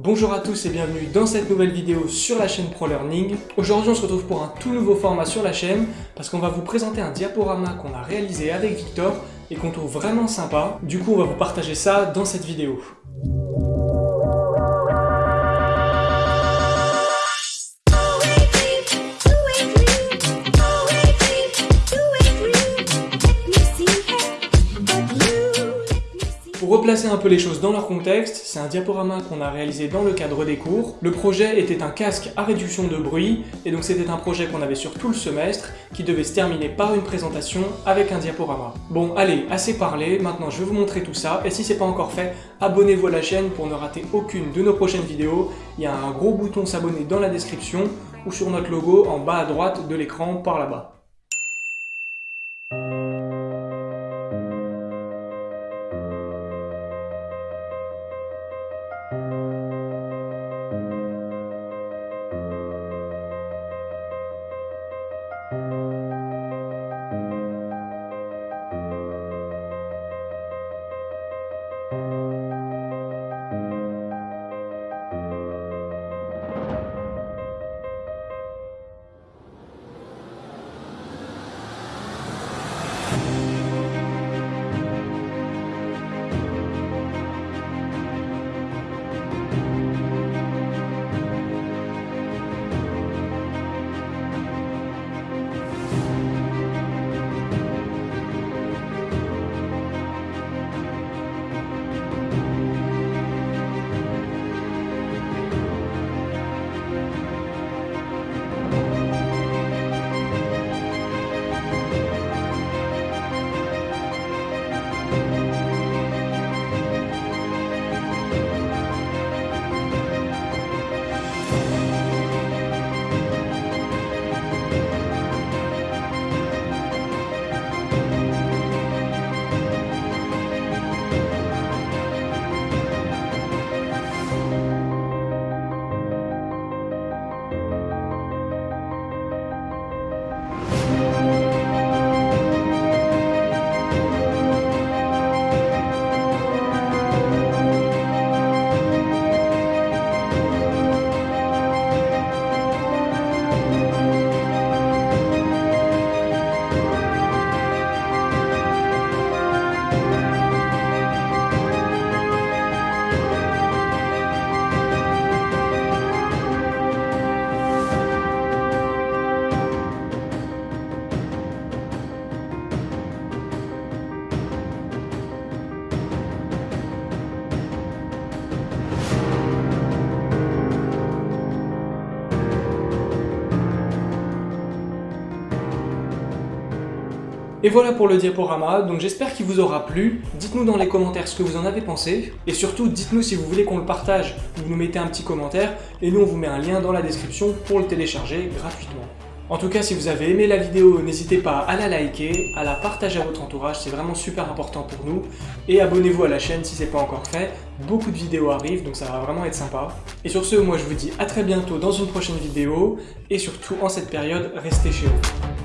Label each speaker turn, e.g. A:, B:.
A: Bonjour à tous et bienvenue dans cette nouvelle vidéo sur la chaîne ProLearning. Aujourd'hui on se retrouve pour un tout nouveau format sur la chaîne parce qu'on va vous présenter un diaporama qu'on a réalisé avec Victor et qu'on trouve vraiment sympa. Du coup on va vous partager ça dans cette vidéo. Replacer un peu les choses dans leur contexte, c'est un diaporama qu'on a réalisé dans le cadre des cours. Le projet était un casque à réduction de bruit, et donc c'était un projet qu'on avait sur tout le semestre, qui devait se terminer par une présentation avec un diaporama. Bon allez, assez parlé, maintenant je vais vous montrer tout ça, et si c'est pas encore fait, abonnez-vous à la chaîne pour ne rater aucune de nos prochaines vidéos. Il y a un gros bouton s'abonner dans la description, ou sur notre logo en bas à droite de l'écran par là-bas. Et voilà pour le diaporama, donc j'espère qu'il vous aura plu. Dites-nous dans les commentaires ce que vous en avez pensé. Et surtout, dites-nous si vous voulez qu'on le partage. Vous nous mettez un petit commentaire et nous on vous met un lien dans la description pour le télécharger gratuitement. En tout cas, si vous avez aimé la vidéo, n'hésitez pas à la liker, à la partager à votre entourage, c'est vraiment super important pour nous. Et abonnez-vous à la chaîne si ce n'est pas encore fait, beaucoup de vidéos arrivent, donc ça va vraiment être sympa. Et sur ce, moi je vous dis à très bientôt dans une prochaine vidéo, et surtout en cette période, restez chez vous.